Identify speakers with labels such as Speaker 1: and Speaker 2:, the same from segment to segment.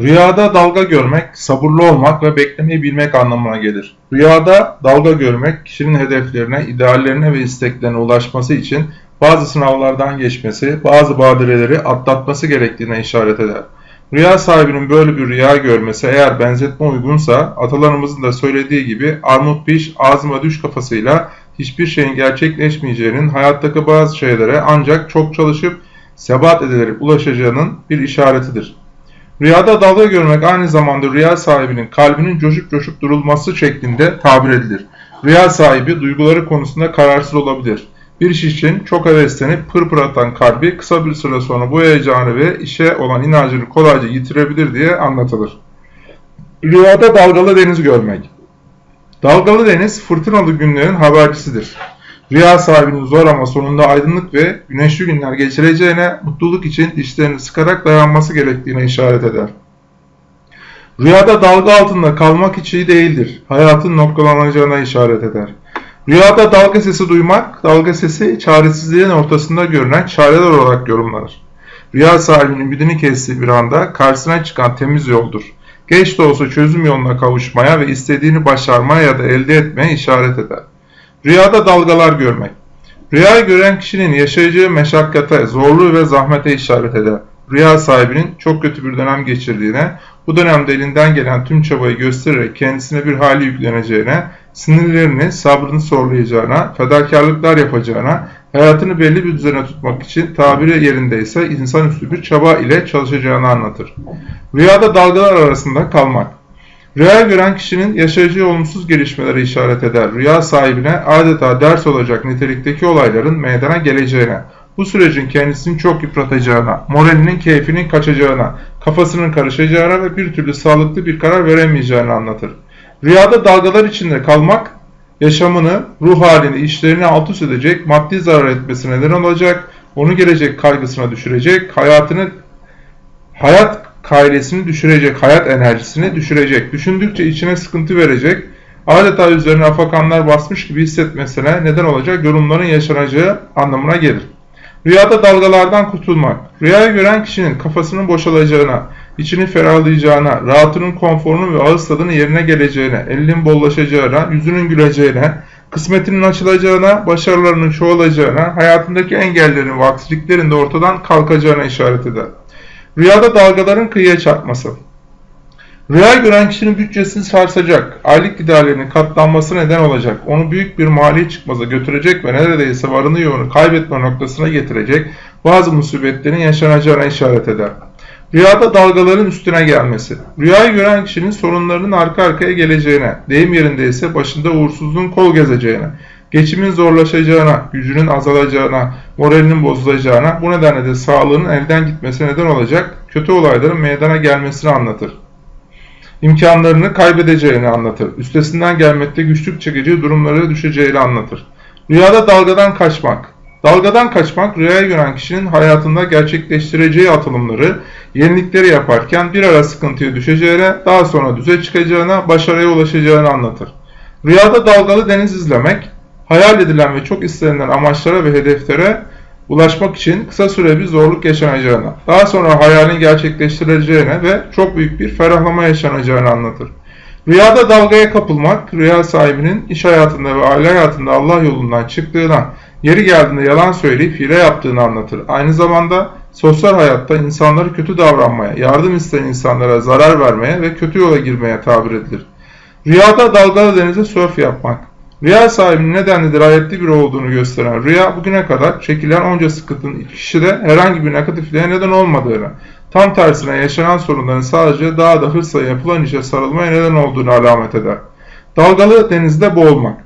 Speaker 1: Rüyada dalga görmek, sabırlı olmak ve beklemeyi bilmek anlamına gelir. Rüyada dalga görmek, kişinin hedeflerine, ideallerine ve isteklerine ulaşması için bazı sınavlardan geçmesi, bazı badireleri atlatması gerektiğine işaret eder. Rüya sahibinin böyle bir rüya görmesi eğer benzetme uygunsa, atalarımızın da söylediği gibi armut piş, ağzıma düş kafasıyla hiçbir şeyin gerçekleşmeyeceğinin, hayattaki bazı şeylere ancak çok çalışıp sebat edilerek ulaşacağının bir işaretidir. Rüyada dalga görmek aynı zamanda rüya sahibinin kalbinin coşup coşup durulması şeklinde tabir edilir. Rüya sahibi duyguları konusunda kararsız olabilir. Bir iş için çok heveslenip pırpır atan kalbi kısa bir süre sonra bu heyecanı ve işe olan inancını kolayca yitirebilir diye anlatılır. Rüyada dalgalı deniz görmek. Dalgalı deniz fırtınalı günlerin habercisidir. Rüya sahibinin zor ama sonunda aydınlık ve güneşli günler geçireceğine, mutluluk için dişlerini sıkarak dayanması gerektiğine işaret eder. Rüyada dalga altında kalmak hiç iyi değildir. Hayatın noktalanacağına işaret eder. Rüyada dalga sesi duymak, dalga sesi çaresizliğin ortasında görünen çareler olarak yorumlanır. Rüya sahibinin ümidini kestiği bir anda karşısına çıkan temiz yoldur. Geç de olsa çözüm yoluna kavuşmaya ve istediğini başarmaya ya da elde etmeye işaret eder. Rüyada dalgalar görmek. Rüyayı gören kişinin yaşayacağı meşakkate, zorluğu ve zahmete işaret eder. Rüya sahibinin çok kötü bir dönem geçirdiğine, bu dönemde elinden gelen tüm çabayı göstererek kendisine bir hali yükleneceğine, sinirlerini, sabrını sorgulayacağına, fedakarlıklar yapacağına, hayatını belli bir düzene tutmak için tabiri yerindeyse insanüstü bir çaba ile çalışacağını anlatır. Rüyada dalgalar arasında kalmak. Rüya gören kişinin yaşayacağı olumsuz gelişmelere işaret eder. Rüya sahibine adeta ders olacak nitelikteki olayların meydana geleceğine, bu sürecin kendisini çok yıpratacağına, moralinin keyfinin kaçacağına, kafasının karışacağına ve bir türlü sağlıklı bir karar veremeyeceğini anlatır. Rüyada dalgalar içinde kalmak, yaşamını, ruh halini, işlerini alt üst edecek, maddi zarar etmesine neden olacak, onu gelecek kaygısına düşürecek, hayatını, hayat kaidesini düşürecek, hayat enerjisini düşürecek, düşündükçe içine sıkıntı verecek, adeta üzerine afakanlar basmış gibi hissetmesine neden olacak yorumların yaşanacağı anlamına gelir. Rüyada dalgalardan kurtulmak, rüyayı gören kişinin kafasının boşalacağına, içini ferahlayacağına, rahatının konforunun ve ağız tadının yerine geleceğine, elinin bollaşacağına, yüzünün güleceğine, kısmetinin açılacağına, başarılarının çoğalacağına, hayatındaki engellerin ve aksiliklerin de ortadan kalkacağına işaret eder. Rüyada dalgaların kıyıya çarpması. Rüya gören kişinin bütçesini sarsacak, aylık giderlerinin katlanması neden olacak, onu büyük bir mali çıkmaza götürecek ve neredeyse varını yoğunu kaybetme noktasına getirecek bazı musibetlerin yaşanacağına işaret eder. Rüyada dalgaların üstüne gelmesi. Rüyayı gören kişinin sorunlarının arka arkaya geleceğine, deyim yerindeyse başında uğursuzluğun kol gezeceğine, geçimin zorlaşacağına, gücünün azalacağına, moralinin bozulacağına, bu nedenle de sağlığının elden gitmesine neden olacak kötü olayların meydana gelmesini anlatır. İmkanlarını kaybedeceğini anlatır. Üstesinden gelmekte güçlük çekeceği durumlara düşeceğini anlatır. Rüyada dalgadan kaçmak. Dalgadan kaçmak rüyaya gören kişinin hayatında gerçekleştireceği atılımları, yenilikleri yaparken bir ara sıkıntıya düşeceğine, daha sonra düze çıkacağına, başarıya ulaşacağını anlatır. Rüyada dalgalı deniz izlemek, hayal edilen ve çok istenilen amaçlara ve hedeflere ulaşmak için kısa süre bir zorluk yaşanacağına, daha sonra hayalini gerçekleştireceğine ve çok büyük bir ferahlama yaşanacağını anlatır. Rüyada dalgaya kapılmak, rüya sahibinin iş hayatında ve aile hayatında Allah yolundan çıktığına, yeri geldiğinde yalan söyleyip hile yaptığını anlatır. Aynı zamanda sosyal hayatta insanları kötü davranmaya, yardım isteyen insanlara zarar vermeye ve kötü yola girmeye tabir edilir. Rüyada dalgalı denize sörf yapmak, Rüya sahibinin nedenli dirayetli biri olduğunu gösteren rüya bugüne kadar çekilen onca sıkıntının kişide herhangi bir negatifliğe neden olmadığını, tam tersine yaşanan sorunların sadece daha da hırsla yapılan işe sarılmaya neden olduğunu alamet eder. Dalgalı denizde boğulmak.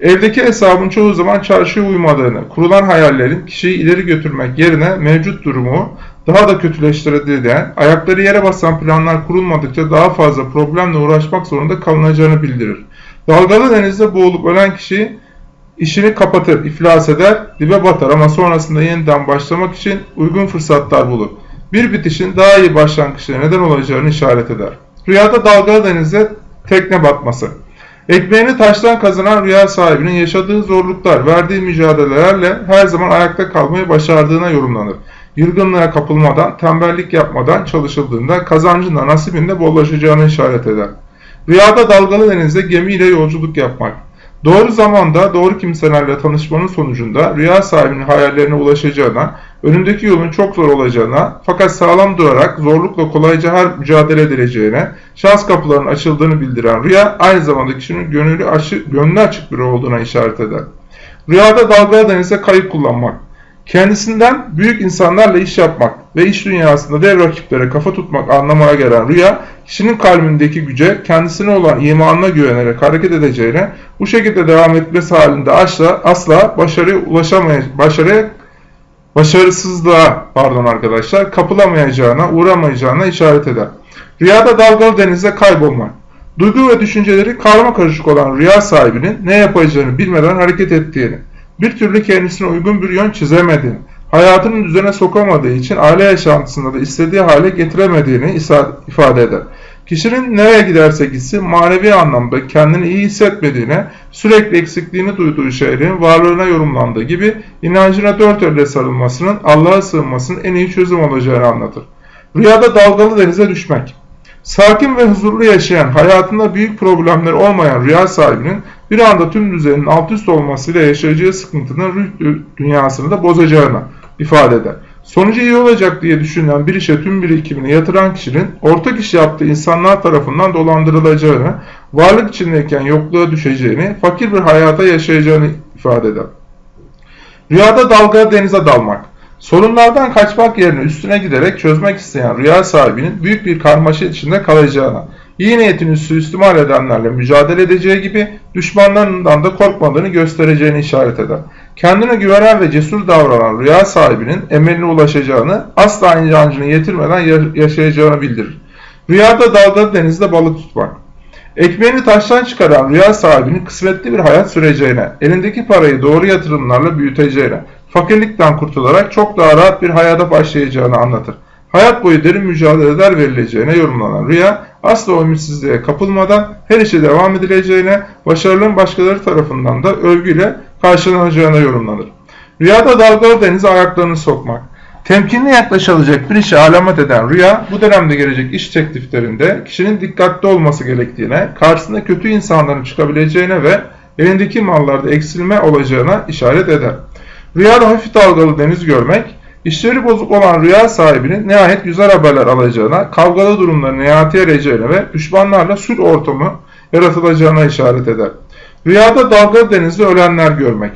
Speaker 1: Evdeki hesabın çoğu zaman çarşıya uymadığını, kurulan hayallerin kişiyi ileri götürmek yerine mevcut durumu daha da kötüleştirdiğini, ayakları yere basan planlar kurulmadıkça daha fazla problemle uğraşmak zorunda kalınacağını bildirir. Dalgalı denizde boğulup ölen kişi işini kapatır, iflas eder, dibe batar ama sonrasında yeniden başlamak için uygun fırsatlar bulur. Bir bitişin daha iyi başlangıçlara neden olacağını işaret eder. Rüyada dalgalı denizde tekne batması. Ekmeğini taştan kazanan rüya sahibinin yaşadığı zorluklar, verdiği mücadelelerle her zaman ayakta kalmayı başardığına yorumlanır. Yılgınlığa kapılmadan, tembellik yapmadan çalışıldığında kazancın da nasibinde bollaşacağını işaret eder. Rüyada dalgalı denizde gemiyle yolculuk yapmak. Doğru zamanda doğru kimselerle tanışmanın sonucunda rüya sahibinin hayallerine ulaşacağına, önündeki yolun çok zor olacağına fakat sağlam durarak zorlukla kolayca her mücadele edileceğine, şans kapılarının açıldığını bildiren rüya aynı zamanda kişinin gönlü açık, gönlü açık biri olduğuna işaret eder. Rüyada dalgalı denize kayık kullanmak. Kendisinden büyük insanlarla iş yapmak ve iş dünyasında dev rakiplere kafa tutmak anlamına gelen rüya, kişinin kalbindeki güce kendisine olan imanına güvenerek hareket edeceğine, bu şekilde devam etmesi halinde asla, asla başarıya ulaşamayacak, başarıya başarısızlığa pardon arkadaşlar kapılamayacağına, uğramayacağına işaret eder. Rüyada dalgalı denizde kaybolmak. Duygu ve düşünceleri karma karışık olan rüya sahibinin ne yapacağını bilmeden hareket ettiğini, bir türlü kendisine uygun bir yön çizemediğini, hayatını düzene sokamadığı için aile yaşantısında da istediği hale getiremediğini ifade eder. Kişinin nereye giderse gitsin manevi anlamda kendini iyi hissetmediğine, sürekli eksikliğini duyduğu şeylerin varlığına yorumlandığı gibi inancına dört elle sarılmasının Allah'a sığınmasının en iyi çözüm olacağını anlatır. Rüyada dalgalı denize düşmek. Sakin ve huzurlu yaşayan, hayatında büyük problemler olmayan rüya sahibinin bir anda tüm düzenin alt üst olmasıyla yaşayacağı sıkıntının ruh dünyasını da bozacağını ifade eder. Sonucu iyi olacak diye düşünülen bir işe tüm birikimini yatıran kişinin ortak iş yaptığı insanlar tarafından dolandırılacağını, varlık içindeyken yokluğa düşeceğini, fakir bir hayata yaşayacağını ifade eder. Rüyada dalga denize dalmak. Sorunlardan kaçmak yerine üstüne giderek çözmek isteyen rüya sahibinin büyük bir karmaşa içinde kalacağına, iyi niyetini suistimal edenlerle mücadele edeceği gibi düşmanlarından da korkmadığını göstereceğini işaret eder. Kendine güvenen ve cesur davranan rüya sahibinin emeline ulaşacağını, asla inancını yetirmeden yaşayacağını bildirir. Rüyada dalgalı denizde balık tutmak. Ekmeğini taştan çıkaran rüya sahibinin kısmetli bir hayat süreceğine, elindeki parayı doğru yatırımlarla büyüteceğine, fakirlikten kurtularak çok daha rahat bir hayata başlayacağını anlatır. Hayat boyu derin mücadeleler verileceğine yorumlanan rüya, asla ümitsizliğe kapılmadan her işe devam edileceğine, başarının başkaları tarafından da övgüyle karşılanacağına yorumlanır. Rüyada dalgalı denize ayaklarını sokmak. Temkinli yaklaşılacak bir işe alamet eden rüya, bu dönemde gelecek iş tekliflerinde kişinin dikkatli olması gerektiğine, karşısında kötü insanların çıkabileceğine ve elindeki mallarda eksilme olacağına işaret eder. Rüyada hafif dalgalı deniz görmek, işleri bozuk olan rüya sahibinin nihayet güzel haberler alacağına, kavgalı durumların nihayete ereceğine ve düşmanlarla sulh ortamı yaratılacağına işaret eder. Rüyada dalgalı denizde ölenler görmek.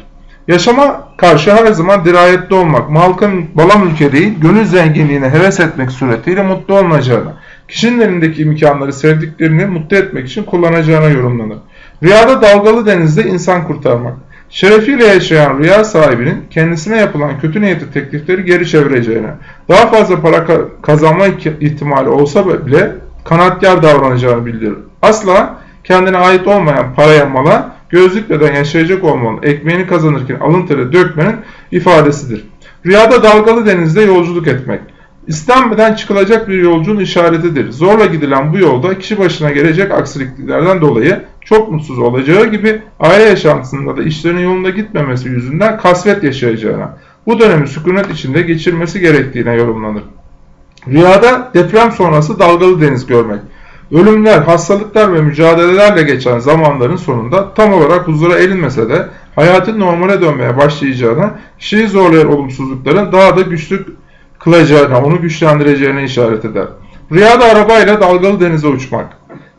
Speaker 1: Yaşama karşı her zaman dirayetli olmak, malkın bala mülke değil, gönül zenginliğine heves etmek suretiyle mutlu olmayacağına, kişinin elindeki imkanları sevdiklerini mutlu etmek için kullanacağına yorumlanır. Rüyada dalgalı denizde insan kurtarmak. Şerefiyle yaşayan rüya sahibinin kendisine yapılan kötü niyetli teklifleri geri çevireceğine, daha fazla para kazanma ihtimali olsa bile kanatkar davranacağını bildirir. Asla kendine ait olmayan paraya mala gözlükmeden yaşayacak olmanın ekmeğini kazanırken alın teri dökmenin ifadesidir. Rüyada dalgalı denizde yolculuk etmek. İstenmeden çıkılacak bir yolcunun işaretidir. Zorla gidilen bu yolda kişi başına gelecek aksiliklerden dolayı çok mutsuz olacağı gibi aile yaşantısında da işlerinin yolunda gitmemesi yüzünden kasvet yaşayacağına, bu dönemi sükunet içinde geçirmesi gerektiğine yorumlanır. Rüyada deprem sonrası dalgalı deniz görmek. Ölümler, hastalıklar ve mücadelelerle geçen zamanların sonunda tam olarak huzura erinmese de hayatın normale dönmeye başlayacağına, kişiyi zorlayan olumsuzlukların daha da güçlü kılacağına, onu güçlendireceğine işaret eder. Rüyada arabayla dalgalı denize uçmak.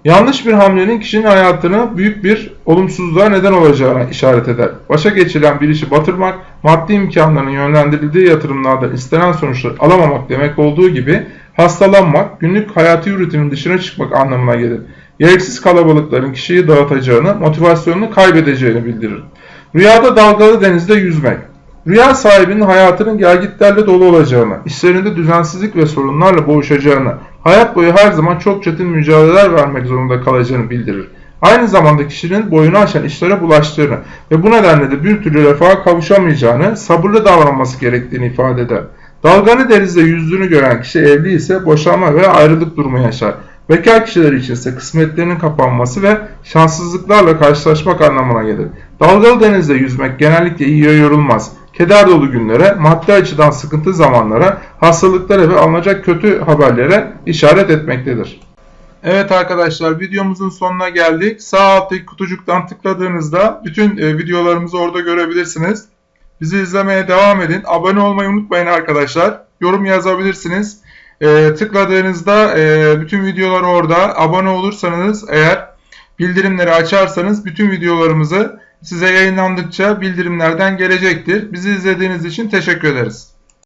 Speaker 1: Yanlış bir hamlenin kişinin hayatını büyük bir olumsuzluğa neden olacağına işaret eder. Başa geçilen bir işi batırmak, maddi imkanların yönlendirildiği yatırımlardan istenen sonuçları alamamak demek olduğu gibi hastalanmak, günlük hayati rutinin dışına çıkmak anlamına gelir. Gereksiz kalabalıkların kişiyi dağıtacağını, motivasyonunu kaybedeceğini bildirir. Rüyada dalgalı denizde yüzmek. Rüya sahibinin hayatının gelgitlerle dolu olacağını, işlerinde düzensizlik ve sorunlarla boğuşacağını, hayat boyu her zaman çok çetin mücadeleler vermek zorunda kalacağını bildirir. Aynı zamanda kişinin boyunu aşan işlere bulaştığını ve bu nedenle de bir türlü refaha kavuşamayacağını, sabırlı davranması gerektiğini ifade eder. Dalganı denizde yüzdüğünü gören kişi evli ise boşanma ve ayrılık durumu yaşar. Bekar kişiler için ise kısmetlerinin kapanması ve şanssızlıklarla karşılaşmak anlamına gelir. Dalgalı denizde yüzmek genellikle iyiye yorulmaz. Keder dolu günlere, maddi açıdan sıkıntı zamanlara, hastalıklara ve alınacak kötü haberlere işaret etmektedir. Evet arkadaşlar videomuzun sonuna geldik. Sağ alttaki kutucuktan tıkladığınızda bütün e, videolarımızı orada görebilirsiniz. Bizi izlemeye devam edin. Abone olmayı unutmayın arkadaşlar. Yorum yazabilirsiniz. E, tıkladığınızda e, bütün videolar orada. Abone olursanız eğer bildirimleri açarsanız bütün videolarımızı size yayınlandıkça bildirimlerden gelecektir. Bizi izlediğiniz için teşekkür ederiz.